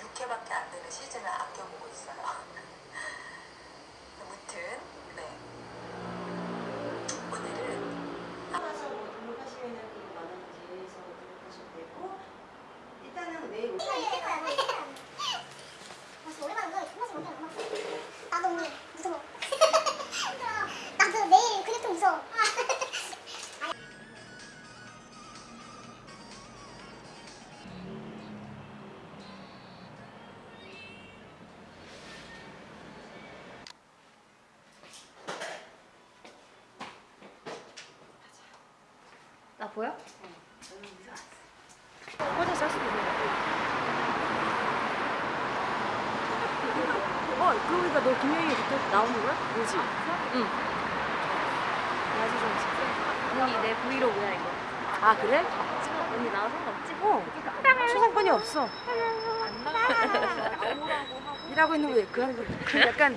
육회밖에안 되는 시즌을 아껴보고 있어요. 무튼 네 보여? 꽂아 쌀 수도 있는 어 그러니까 너 김영희 그때 나오는 거야? 뭐지? 응. 아주 좀 언니 내 브이로그야 이거. 아 그래? 찍어 언니 나와 상관없지? 어. 초상권이 없어. 일하고 있는 거에 그 하는 거. 그 약간